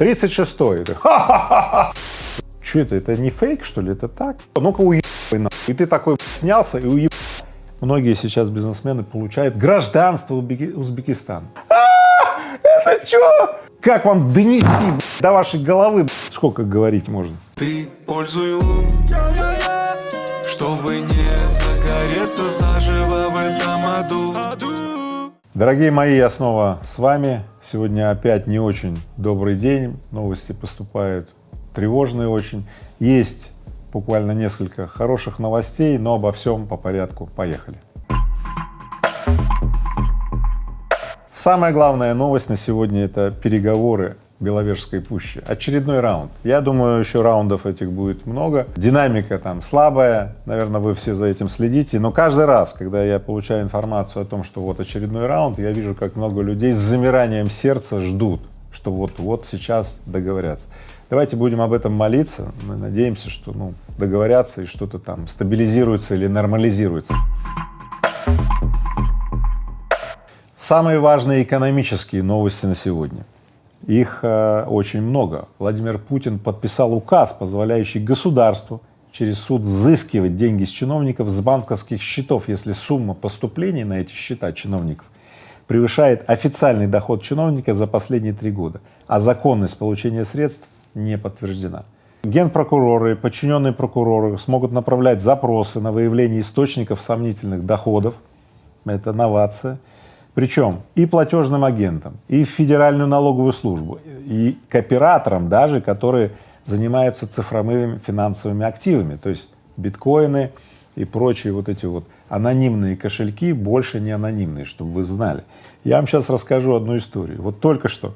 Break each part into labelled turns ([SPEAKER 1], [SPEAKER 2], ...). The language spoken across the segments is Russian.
[SPEAKER 1] 36-й. Ха-ха-ха! Что это, это не фейк, что ли, это так? Ну-ка уебай нахуй. И ты такой снялся и уебай. Многие сейчас бизнесмены получают гражданство Узбекистана. А, это что? Как вам донести до вашей головы? Сколько говорить можно?
[SPEAKER 2] Ты пользуй лун, чтобы не загореться заживо в этом аду.
[SPEAKER 1] Дорогие мои, я снова с вами. Сегодня опять не очень добрый день, новости поступают тревожные очень. Есть буквально несколько хороших новостей, но обо всем по порядку. Поехали. Самая главная новость на сегодня — это переговоры Беловежской пущи. Очередной раунд. Я думаю, еще раундов этих будет много. Динамика там слабая, наверное, вы все за этим следите, но каждый раз, когда я получаю информацию о том, что вот очередной раунд, я вижу, как много людей с замиранием сердца ждут, что вот-вот сейчас договорятся. Давайте будем об этом молиться, мы надеемся, что ну, договорятся и что-то там стабилизируется или нормализируется. Самые важные экономические новости на сегодня. Их э, очень много. Владимир Путин подписал указ, позволяющий государству через суд взыскивать деньги с чиновников с банковских счетов, если сумма поступлений на эти счета чиновников превышает официальный доход чиновника за последние три года, а законность получения средств не подтверждена. Генпрокуроры подчиненные прокуроры смогут направлять запросы на выявление источников сомнительных доходов, это новация, причем и платежным агентам, и в Федеральную налоговую службу, и к операторам даже, которые занимаются цифровыми финансовыми активами, то есть биткоины и прочие вот эти вот анонимные кошельки больше не анонимные, чтобы вы знали. Я вам сейчас расскажу одну историю. Вот только что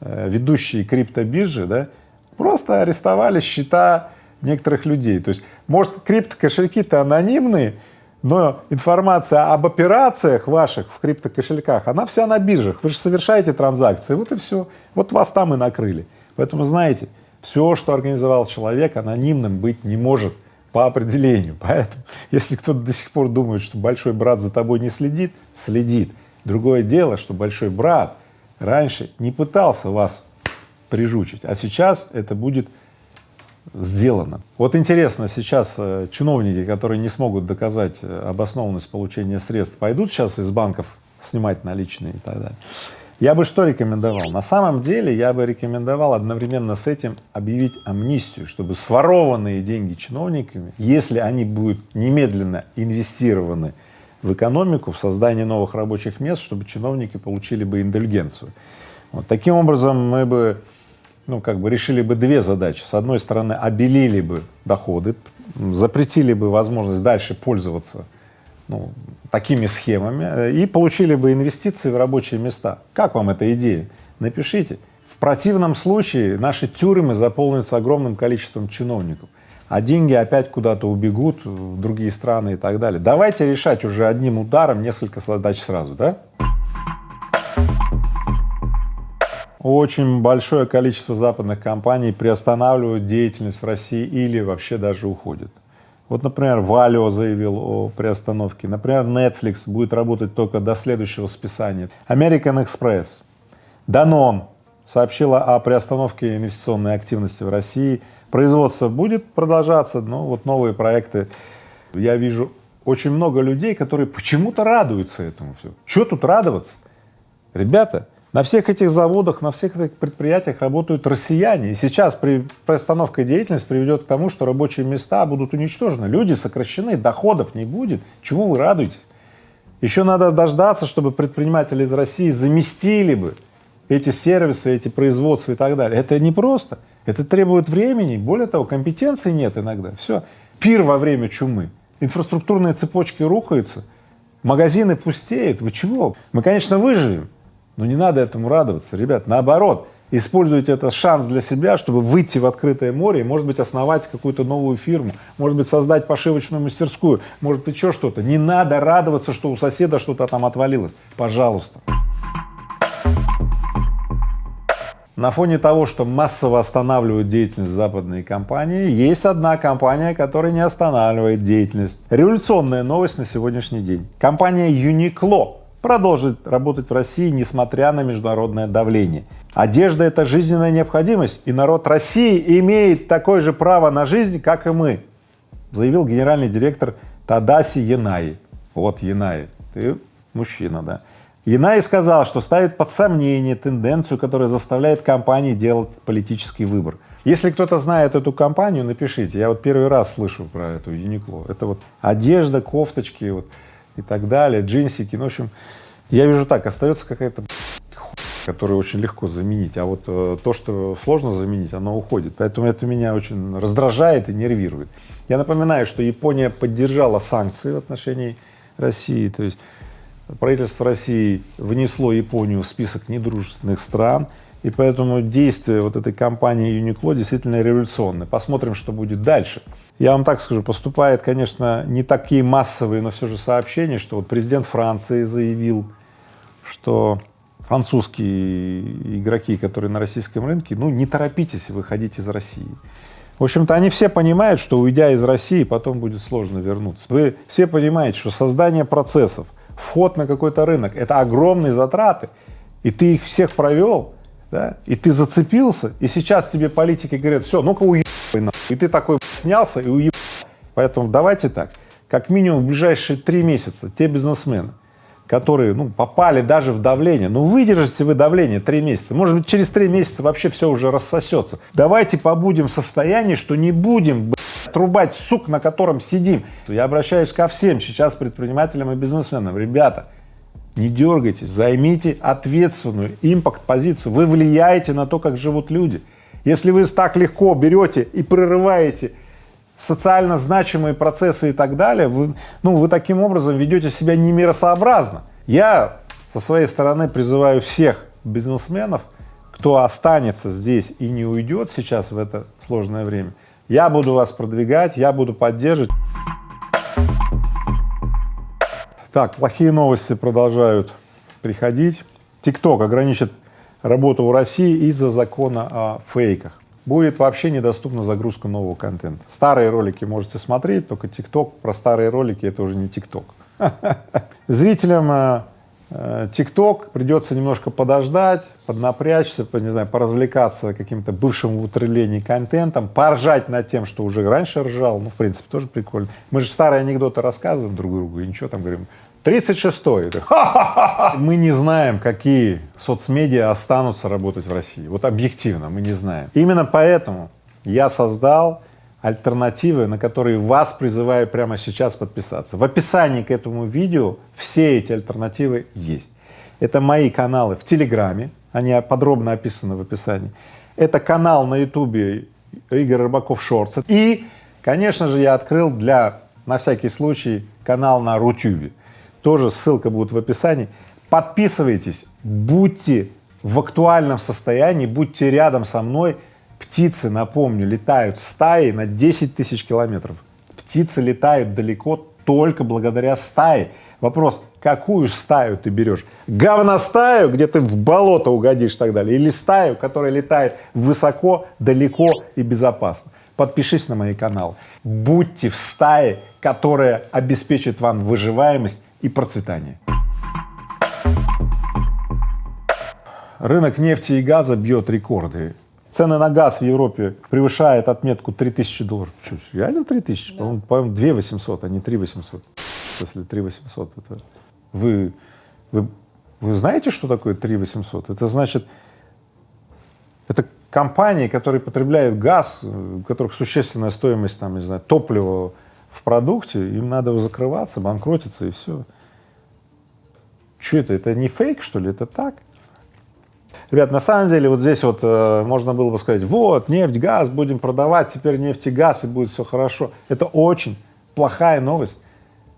[SPEAKER 1] э, ведущие криптобиржи, да, просто арестовали счета некоторых людей. То есть, может, криптокошельки-то анонимные, но информация об операциях ваших в криптокошельках, она вся на биржах, вы же совершаете транзакции, вот и все, вот вас там и накрыли. Поэтому знаете, все, что организовал человек, анонимным быть не может по определению. Поэтому, если кто-то до сих пор думает, что большой брат за тобой не следит, следит. Другое дело, что большой брат раньше не пытался вас прижучить, а сейчас это будет сделано. Вот интересно, сейчас э, чиновники, которые не смогут доказать э, обоснованность получения средств, пойдут сейчас из банков снимать наличные и так далее. Я бы что рекомендовал? На самом деле я бы рекомендовал одновременно с этим объявить амнистию, чтобы сворованные деньги чиновниками, если они будут немедленно инвестированы в экономику, в создание новых рабочих мест, чтобы чиновники получили бы индульгенцию. Вот таким образом мы бы ну, как бы решили бы две задачи. С одной стороны, обелили бы доходы, запретили бы возможность дальше пользоваться ну, такими схемами э, и получили бы инвестиции в рабочие места. Как вам эта идея? Напишите. В противном случае наши тюрьмы заполнятся огромным количеством чиновников, а деньги опять куда-то убегут в другие страны и так далее. Давайте решать уже одним ударом несколько задач сразу, да? Очень большое количество западных компаний приостанавливают деятельность в России или вообще даже уходят. Вот, например, Valio заявил о приостановке, например, Netflix будет работать только до следующего списания, American Express, Danone сообщила о приостановке инвестиционной активности в России, производство будет продолжаться, но вот новые проекты, я вижу очень много людей, которые почему-то радуются этому все. Что тут радоваться? Ребята, на всех этих заводах, на всех этих предприятиях работают россияне. И сейчас при приостановке деятельности приведет к тому, что рабочие места будут уничтожены, люди сокращены, доходов не будет. Чему вы радуетесь? Еще надо дождаться, чтобы предприниматели из России заместили бы эти сервисы, эти производства и так далее. Это непросто. Это требует времени. Более того, компетенции нет иногда. Все. Пир во время чумы. Инфраструктурные цепочки рухаются, магазины пустеют. Вы чего? Мы, конечно, выживем. Но не надо этому радоваться, ребят, наоборот, используйте это шанс для себя, чтобы выйти в открытое море и, может быть, основать какую-то новую фирму, может быть, создать пошивочную мастерскую, может быть, еще что-то. Не надо радоваться, что у соседа что-то там отвалилось, пожалуйста. На фоне того, что массово останавливают деятельность западные компании, есть одна компания, которая не останавливает деятельность. Революционная новость на сегодняшний день. Компания Uniqlo продолжить работать в России, несмотря на международное давление. Одежда — это жизненная необходимость, и народ России имеет такое же право на жизнь, как и мы, заявил генеральный директор Тадаси Янаи. Вот Янаи, ты мужчина, да. Янаи сказал, что ставит под сомнение тенденцию, которая заставляет компании делать политический выбор. Если кто-то знает эту компанию, напишите. Я вот первый раз слышу про эту Юникло. Это вот одежда, кофточки вот и так далее, джинсики. Ну, в общем, я вижу так, остается какая-то которую очень легко заменить, а вот э, то, что сложно заменить, оно уходит. Поэтому это меня очень раздражает и нервирует. Я напоминаю, что Япония поддержала санкции в отношении России, то есть правительство России внесло Японию в список недружественных стран, и поэтому действия вот этой компании Юникло действительно революционные. Посмотрим, что будет дальше. Я вам так скажу, поступает, конечно, не такие массовые, но все же сообщения, что вот президент Франции заявил, что французские игроки, которые на российском рынке, ну, не торопитесь выходить из России. В общем-то, они все понимают, что уйдя из России, потом будет сложно вернуться. Вы все понимаете, что создание процессов, вход на какой-то рынок — это огромные затраты, и ты их всех провел, да, и ты зацепился, и сейчас тебе политики говорят, все, ну-ка уебай, и ты такой снялся и уебай. Поэтому давайте так, как минимум в ближайшие три месяца те бизнесмены, которые, ну, попали даже в давление, ну, выдержите вы давление три месяца, может быть, через три месяца вообще все уже рассосется. Давайте побудем в состоянии, что не будем, блядь, трубать сук, на котором сидим. Я обращаюсь ко всем сейчас предпринимателям и бизнесменам, ребята, не дергайтесь, займите ответственную импакт-позицию, вы влияете на то, как живут люди. Если вы так легко берете и прерываете социально значимые процессы и так далее, вы, ну, вы таким образом ведете себя немиросообразно. Я со своей стороны призываю всех бизнесменов, кто останется здесь и не уйдет сейчас в это сложное время, я буду вас продвигать, я буду поддерживать. Так, плохие новости продолжают приходить. ТикТок ограничит работу в России из-за закона о фейках. Будет вообще недоступна загрузка нового контента. Старые ролики можете смотреть, только ТикТок, про старые ролики это уже не ТикТок. Зрителям э, э, ТикТок придется немножко подождать, поднапрячься, не знаю, поразвлекаться каким-то бывшим в контентом, поржать над тем, что уже раньше ржал, ну, в принципе, тоже прикольно. Мы же старые анекдоты рассказываем друг другу, и ничего там говорим, 36-й. Мы не знаем, какие соцмедиа останутся работать в России. Вот объективно мы не знаем. Именно поэтому я создал альтернативы, на которые вас призываю прямо сейчас подписаться. В описании к этому видео все эти альтернативы есть. Это мои каналы в Телеграме, они подробно описаны в описании. Это канал на Ютубе Игорь Рыбаков Шортс. И, конечно же, я открыл для, на всякий случай, канал на Рутюбе тоже ссылка будет в описании. Подписывайтесь, будьте в актуальном состоянии, будьте рядом со мной. Птицы, напомню, летают стаи на 10 тысяч километров. Птицы летают далеко только благодаря стае. Вопрос, какую стаю ты берешь? Говностаю, где ты в болото угодишь и так далее, или стаю, которая летает высоко, далеко и безопасно? Подпишись на мои каналы. Будьте в стае, которая обеспечит вам выживаемость и процветание. Рынок нефти и газа бьет рекорды. Цены на газ в Европе превышают отметку 3000 долларов. Что, реально 3000? Да. По-моему, по 2 800, а не 3 800. Если 3 800, это... Вы, вы, вы знаете, что такое 3 800? Это значит, это компании, которые потребляют газ, у которых существенная стоимость, там, не знаю, топлива в продукте, им надо закрываться, банкротиться и все. Что это? Это не фейк, что ли? Это так? Ребят, на самом деле вот здесь вот э, можно было бы сказать, вот, нефть, газ, будем продавать, теперь нефть и газ, и будет все хорошо. Это очень плохая новость.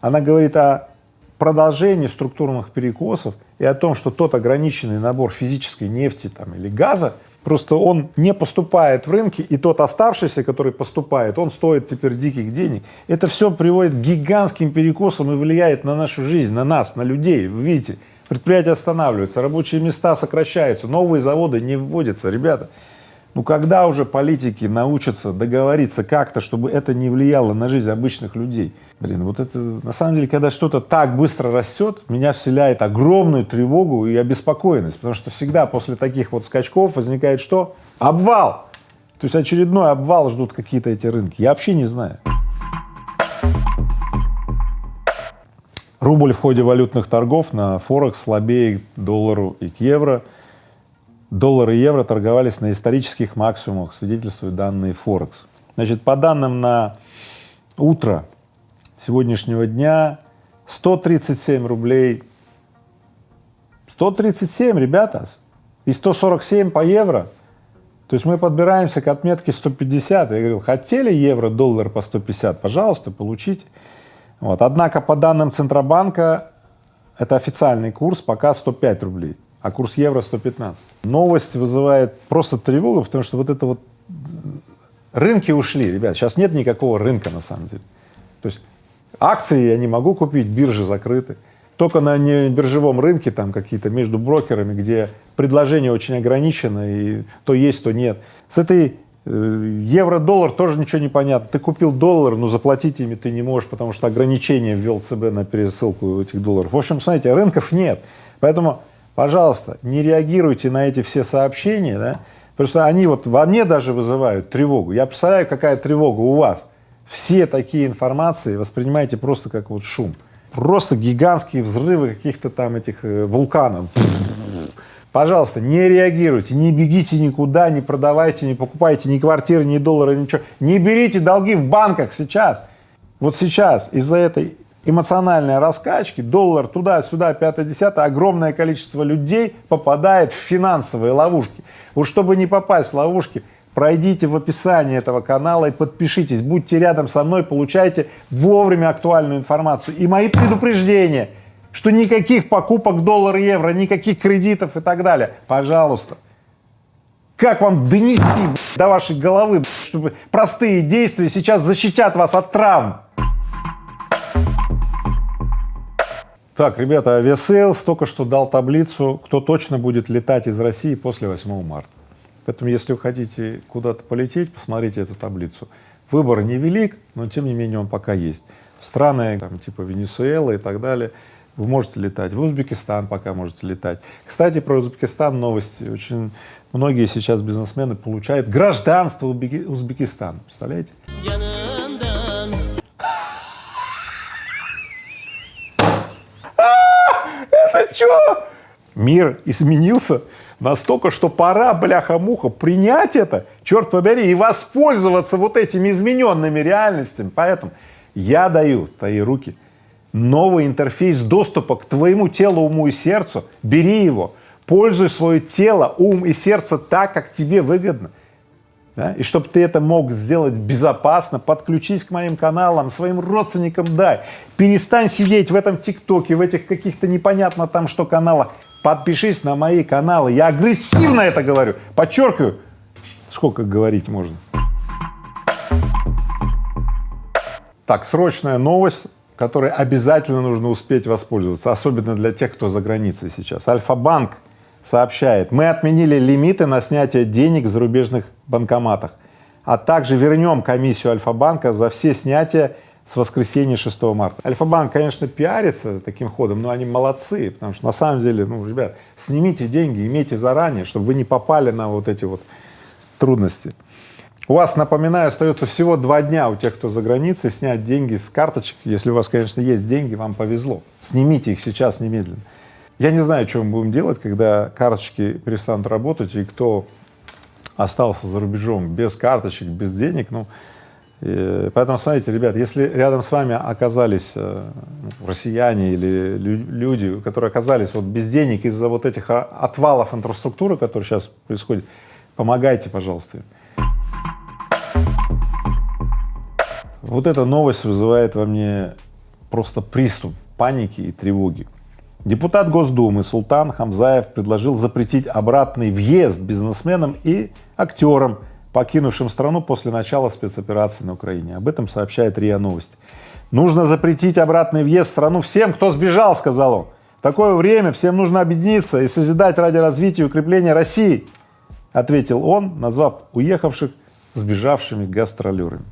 [SPEAKER 1] Она говорит о продолжении структурных перекосов и о том, что тот ограниченный набор физической нефти там, или газа, Просто он не поступает в рынки, и тот оставшийся, который поступает, он стоит теперь диких денег. Это все приводит к гигантским перекосам и влияет на нашу жизнь, на нас, на людей. Вы видите, предприятия останавливаются, рабочие места сокращаются, новые заводы не вводятся. Ребята, Ну когда уже политики научатся договориться как-то, чтобы это не влияло на жизнь обычных людей? Блин, вот это, на самом деле, когда что-то так быстро растет, меня вселяет огромную тревогу и обеспокоенность, потому что всегда после таких вот скачков возникает что? Обвал! То есть очередной обвал ждут какие-то эти рынки. Я вообще не знаю. Рубль в ходе валютных торгов на Форекс слабее к доллару и к евро. Доллар и евро торговались на исторических максимумах, свидетельствуют данные Форекс. Значит, по данным на утро сегодняшнего дня 137 рублей, 137, ребята, и 147 по евро. То есть мы подбираемся к отметке 150. Я говорил, хотели евро, доллар по 150, пожалуйста, получите. Вот. Однако по данным Центробанка это официальный курс пока 105 рублей, а курс евро 115. Новость вызывает просто тревогу, потому что вот это вот рынки ушли, ребят, сейчас нет никакого рынка на самом деле. То есть акции я не могу купить, биржи закрыты. Только на биржевом рынке там какие-то между брокерами, где предложение очень ограничено, и то есть, то нет. С этой э, евро-доллар тоже ничего не понятно. Ты купил доллар, но заплатить ими ты не можешь, потому что ограничение ввел ЦБ на пересылку этих долларов. В общем, смотрите, рынков нет. Поэтому, пожалуйста, не реагируйте на эти все сообщения, да, что они вот во мне даже вызывают тревогу. Я представляю, какая тревога у вас. Все такие информации воспринимайте просто как вот шум. Просто гигантские взрывы каких-то там этих э, вулканов. Пожалуйста, не реагируйте, не бегите никуда, не продавайте, не покупайте ни квартиры, ни доллары, ничего. Не берите долги в банках сейчас. Вот сейчас из-за этой эмоциональной раскачки доллар туда-сюда, пятое-десятое, огромное количество людей попадает в финансовые ловушки. Вот чтобы не попасть в ловушки, пройдите в описании этого канала и подпишитесь, будьте рядом со мной, получайте вовремя актуальную информацию и мои предупреждения – что никаких покупок доллар-евро, никаких кредитов и так далее. Пожалуйста. Как вам донести до вашей головы, чтобы простые действия сейчас защитят вас от травм? Так, ребята, Aviasales только что дал таблицу, кто точно будет летать из России после 8 марта. Поэтому, если вы хотите куда-то полететь, посмотрите эту таблицу. Выбор невелик, но тем не менее он пока есть. В страны там, типа Венесуэлы и так далее вы можете летать, в Узбекистан пока можете летать. Кстати, про Узбекистан новости. Очень многие сейчас бизнесмены получают гражданство Узбекистана. Представляете? Что? Мир изменился настолько, что пора, бляха-муха, принять это, черт побери, и воспользоваться вот этими измененными реальностями. Поэтому я даю твои руки новый интерфейс доступа к твоему телу, уму и сердцу, бери его, пользуй свое тело, ум и сердце так, как тебе выгодно. Да? И чтобы ты это мог сделать безопасно, подключись к моим каналам, своим родственникам дай. Перестань сидеть в этом ТикТоке, в этих каких-то непонятно там что каналах. Подпишись на мои каналы. Я агрессивно это говорю. Подчеркиваю. Сколько говорить можно? Так, срочная новость которой обязательно нужно успеть воспользоваться, особенно для тех, кто за границей сейчас. Альфа-банк сообщает, мы отменили лимиты на снятие денег в зарубежных банкоматах, а также вернем комиссию Альфа-банка за все снятия с воскресенья 6 марта. Альфа-банк, конечно, пиарится таким ходом, но они молодцы, потому что на самом деле, ну, ребят, снимите деньги, имейте заранее, чтобы вы не попали на вот эти вот трудности. У вас, напоминаю, остается всего два дня у тех, кто за границей, снять деньги с карточек. Если у вас, конечно, есть деньги, вам повезло. Снимите их сейчас немедленно. Я не знаю, что мы будем делать, когда карточки перестанут работать, и кто остался за рубежом без карточек, без денег, ну, и, поэтому, смотрите, ребят, если рядом с вами оказались э, россияне или лю люди, которые оказались вот без денег из-за вот этих отвалов инфраструктуры, которые сейчас происходят, помогайте, пожалуйста. Вот эта новость вызывает во мне просто приступ паники и тревоги. Депутат Госдумы Султан Хамзаев предложил запретить обратный въезд бизнесменам и актерам, покинувшим страну после начала спецоперации на Украине. Об этом сообщает РИА Новости. Нужно запретить обратный въезд в страну всем, кто сбежал, сказал он. В такое время всем нужно объединиться и созидать ради развития и укрепления России. ответил он, назвав уехавших сбежавшими гастролерами.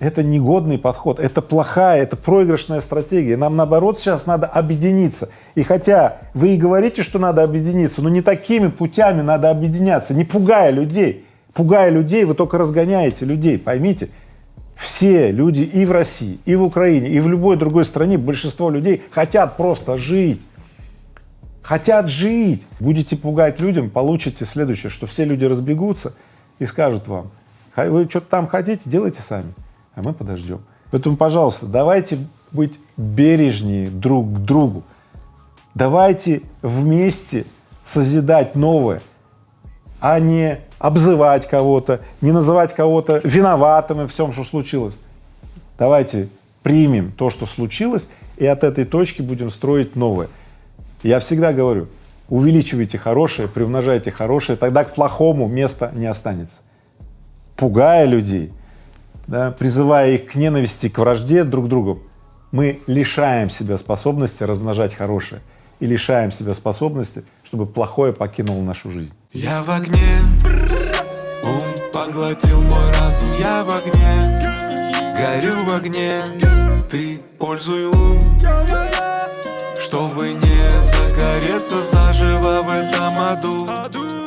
[SPEAKER 1] Это негодный подход, это плохая, это проигрышная стратегия. Нам наоборот сейчас надо объединиться. И хотя вы и говорите, что надо объединиться, но не такими путями надо объединяться, не пугая людей. Пугая людей, вы только разгоняете людей, поймите. Все люди и в России, и в Украине, и в любой другой стране, большинство людей хотят просто жить. Хотят жить. Будете пугать людям, получите следующее, что все люди разбегутся и скажут вам, вы что-то там хотите, делайте сами а мы подождем. Поэтому, пожалуйста, давайте быть бережнее друг к другу, давайте вместе созидать новое, а не обзывать кого-то, не называть кого-то виноватым в всем, что случилось. Давайте примем то, что случилось, и от этой точки будем строить новое. Я всегда говорю, увеличивайте хорошее, приумножайте хорошее, тогда к плохому места не останется. Пугая людей, да, призывая их к ненависти, к вражде друг к другу, мы лишаем себя способности размножать хорошее и лишаем себя способности, чтобы плохое покинуло нашу жизнь.
[SPEAKER 2] Я в огне, ум поглотил мой разум, я в огне, горю в огне, ты пользуй лун, чтобы не загореться заживо в этом аду.